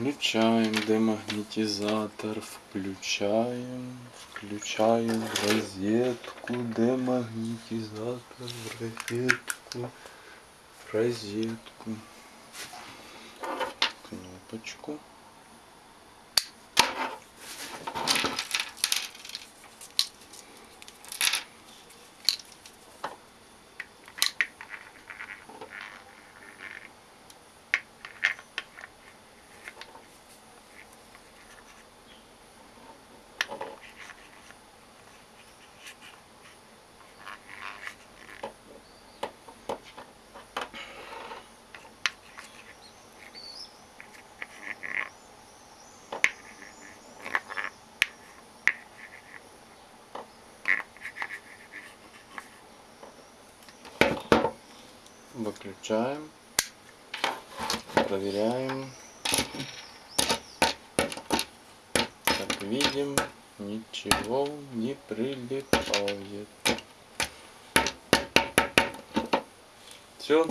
Включаем демагнетизатор, включаем, включаем розетку, демагнетизатор розетку, розетку, кнопочку. Выключаем. Проверяем. Как видим, ничего не прилипает. Все,